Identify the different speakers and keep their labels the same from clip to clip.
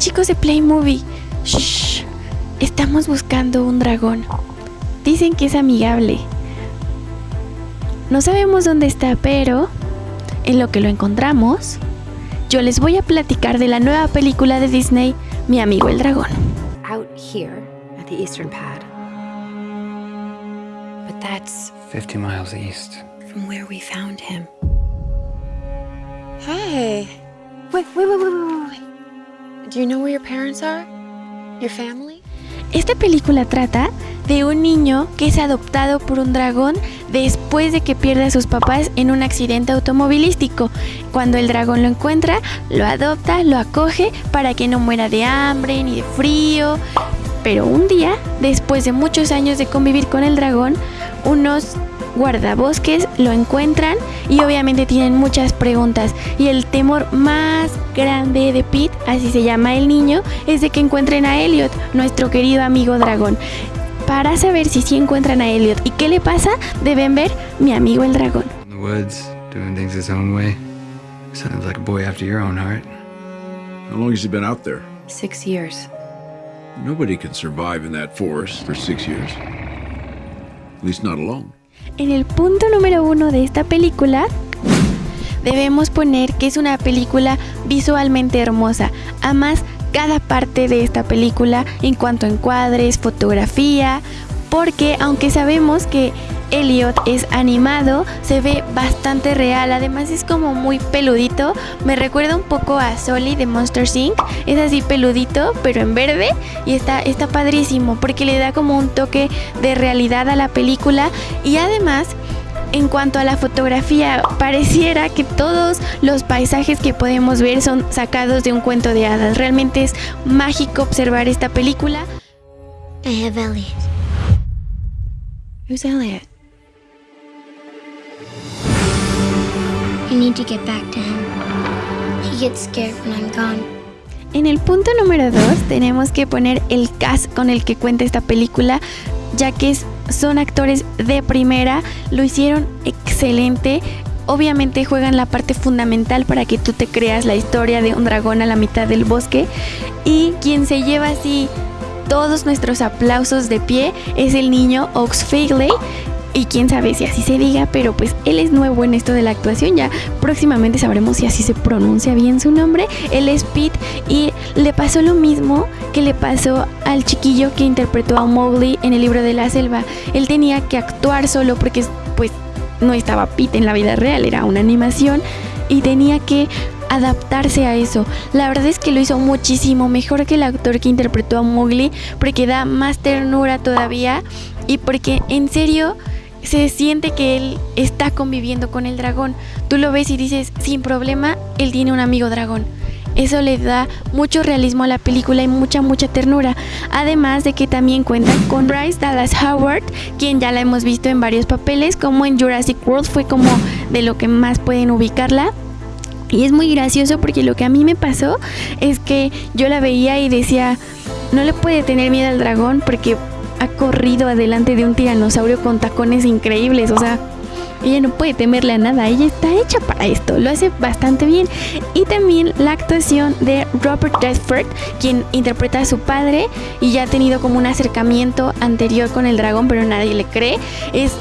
Speaker 1: chicos de Play Movie. Shh. Estamos buscando un dragón. Dicen que es amigable. No sabemos dónde está, pero en lo que lo encontramos, yo les voy a platicar de la nueva película de Disney, Mi amigo el dragón.
Speaker 2: Out here at the eastern pad. But that's
Speaker 3: 50 miles east.
Speaker 2: from where we found him. Hey. Wait, wait, wait, wait, wait,
Speaker 1: Esta película trata de un niño que es adoptado por un dragón después de que pierde a sus papás en un accidente automovilístico. Cuando el dragón lo encuentra, lo adopta, lo acoge para que no muera de hambre ni de frío. Pero un día, después de muchos años de convivir con el dragón, unos guardabosques lo encuentran y obviamente tienen muchas preguntas. Y el temor más grande de Pete, así se llama el niño, es de que encuentren a Elliot, nuestro querido amigo dragón. Para saber si sí encuentran a Elliot y qué le pasa, deben ver mi amigo el dragón.
Speaker 3: In the woods, doing things his own way. Sounds like a boy after your own heart.
Speaker 4: How long has he been out there?
Speaker 2: Six years.
Speaker 4: Nobody can survive in that forest for six years. At least not alone.
Speaker 1: En el punto número uno de esta película, debemos poner que es una película visualmente hermosa. Amas cada parte de esta película en cuanto a encuadres, fotografía, porque aunque sabemos que Elliot es animado, se ve bastante real, además es como muy peludito, me recuerda un poco a Soli de Monster Inc. Es así peludito, pero en verde y está, está padrísimo porque le da como un toque de realidad a la película y además en cuanto a la fotografía, pareciera que todos los paisajes que podemos ver son sacados de un cuento de hadas. Realmente es mágico observar esta película.
Speaker 5: I have Elliot.
Speaker 1: Who's Elliot? En el punto número 2 tenemos que poner el cast con el que cuenta esta película, ya que son actores de primera, lo hicieron excelente. Obviamente juegan la parte fundamental para que tú te creas la historia de un dragón a la mitad del bosque. Y quien se lleva así todos nuestros aplausos de pie es el niño Ox Fagley. Y quién sabe si así se diga, pero pues él es nuevo en esto de la actuación. Ya próximamente sabremos si así se pronuncia bien su nombre. Él es Pete y le pasó lo mismo que le pasó al chiquillo que interpretó a Mowgli en el libro de la selva. Él tenía que actuar solo porque pues no estaba Pete en la vida real, era una animación y tenía que adaptarse a eso. La verdad es que lo hizo muchísimo mejor que el actor que interpretó a Mowgli porque da más ternura todavía y porque en serio se siente que él está conviviendo con el dragón. Tú lo ves y dices, sin problema, él tiene un amigo dragón. Eso le da mucho realismo a la película y mucha, mucha ternura. Además de que también cuenta con Bryce Dallas Howard, quien ya la hemos visto en varios papeles, como en Jurassic World fue como de lo que más pueden ubicarla. Y es muy gracioso porque lo que a mí me pasó es que yo la veía y decía, no le puede tener miedo al dragón porque ha corrido adelante de un tiranosaurio con tacones increíbles, o sea, ella no puede temerle a nada, ella está hecha para esto, lo hace bastante bien. Y también la actuación de Robert Redford, quien interpreta a su padre y ya ha tenido como un acercamiento anterior con el dragón, pero nadie le cree, es,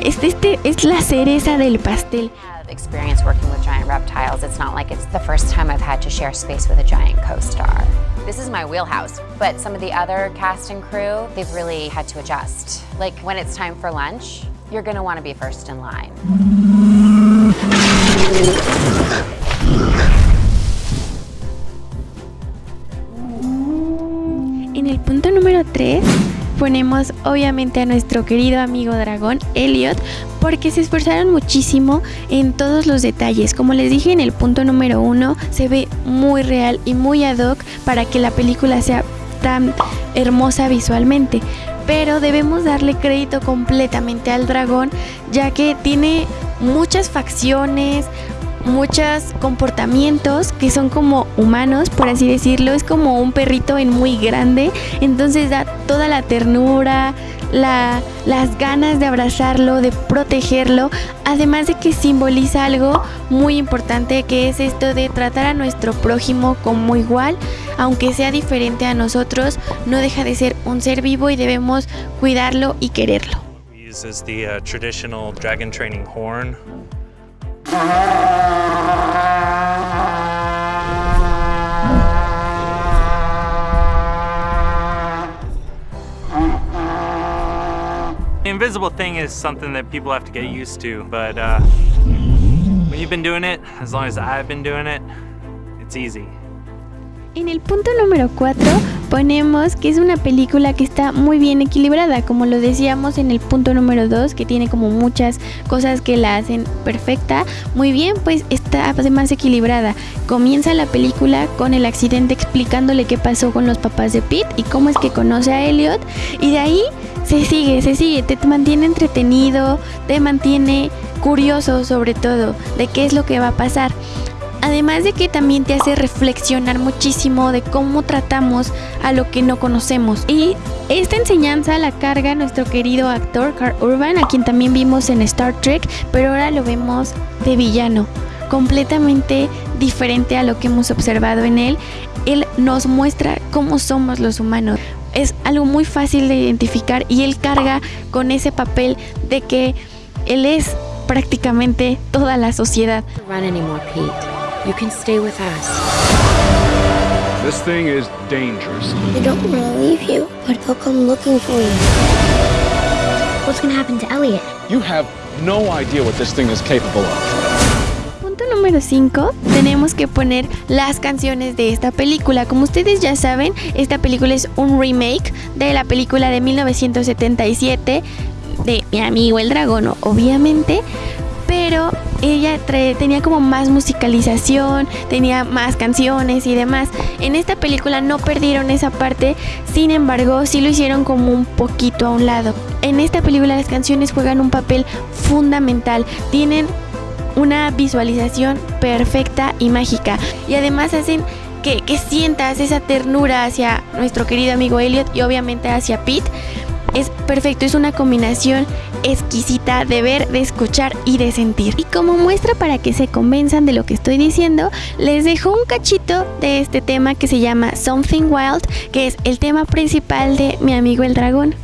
Speaker 1: es, este, es la cereza del pastel.
Speaker 6: experience working with giant reptiles. It's not like it's the first time I've had to share space with a giant co-star. My wheelhouse, but some of the other cast and crew, they've really had to adjust. Like when it's time for lunch, you're gonna wanna be first in line.
Speaker 1: En el punto número 3 ponemos obviamente a nuestro querido amigo dragón Elliot porque se esforzaron muchísimo en todos los detalles. Como les dije en el punto número 1 se ve muy real y muy ad hoc para que la película sea tan hermosa visualmente. Pero debemos darle crédito completamente al dragón ya que tiene muchas facciones, muchos comportamientos que son como humanos, por así decirlo. Es como un perrito en muy grande. Entonces da toda la ternura, la- las ganas de abrazarlo, de protegerlo. Además de que simboliza algo muy importante que es esto de tratar a nuestro prójimo como igual. aunque sea diferente a nosotros, no deja de ser un ser vivo y debemos cuidarlo y quererlo.
Speaker 7: The invisible thing is something that people have to get used to, but uh, when you've been doing it, as long as I've been doing it, it's easy.
Speaker 1: En el punto número 4 ponemos que es una película que está muy bien equilibrada, como lo decíamos en el punto número 2, que tiene como muchas cosas que la hacen perfecta. Muy bien, pues está además equilibrada. Comienza la película con el accidente explicándole qué pasó con los papás de Pete y cómo es que conoce a Elliot. Y de ahí se sigue, se sigue, te mantiene entretenido, te mantiene curioso sobre todo de qué es lo que va a pasar. Además de que también te hace reflexionar muchísimo de cómo tratamos a lo que no conocemos. Y esta enseñanza la carga nuestro querido actor Carl Urban, a quien también vimos en Star Trek, pero ahora lo vemos de villano, completamente diferente a lo que hemos observado en él. Él nos muestra cómo somos los humanos. Es algo muy fácil de identificar y él carga con ese papel de que él es prácticamente toda la sociedad.
Speaker 2: You can stay with us.
Speaker 4: This thing is dangerous.
Speaker 5: They don't want to leave you, but they'll come looking for you. What's gonna happen to Elliot?
Speaker 8: You have no idea what this thing is capable of.
Speaker 1: Punto número 5, tenemos que poner las canciones de esta película. Como ustedes ya saben, esta película es un remake de la película de 1977 de Mi amigo el dragón, obviamente, pero ella tenía como más musicalización, tenía más canciones y demás. En esta película no perdieron esa parte, sin embargo, sí lo hicieron como un poquito a un lado. En esta película las canciones juegan un papel fundamental, tienen una visualización perfecta y mágica y además hacen que, que sientas esa ternura hacia nuestro querido amigo Elliot y obviamente hacia Pete. Es perfecto, es una combinación exquisita de ver, de escuchar y de sentir. Y como muestra para que se convenzan de lo que estoy diciendo, les dejo un cachito de este tema que se llama Something Wild, que es el tema principal de Mi amigo el dragón.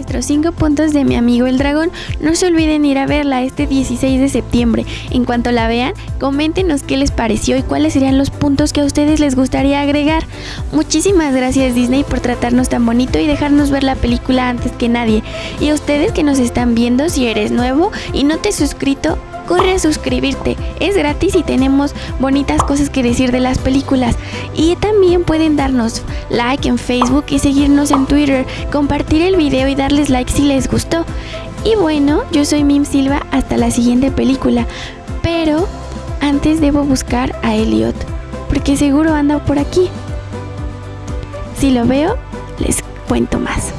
Speaker 1: Nuestros 5 puntos de mi amigo el dragón. No se olviden ir a verla este 16 de septiembre. En cuanto la vean, coméntenos qué les pareció y cuáles serían los puntos que a ustedes les gustaría agregar. Muchísimas gracias Disney por tratarnos tan bonito y dejarnos ver la película antes que nadie. Y a ustedes que nos están viendo, si eres nuevo y no te has suscrito, corre a suscribirte. Es gratis y tenemos bonitas cosas que decir de las películas. Y también pueden darnos like en Facebook y seguirnos en Twitter, compartir el video y darles like si les gustó. Y bueno, yo soy Mim Silva hasta la siguiente película. Pero antes debo buscar a Elliot, porque seguro anda por aquí. Si lo veo, les cuento más.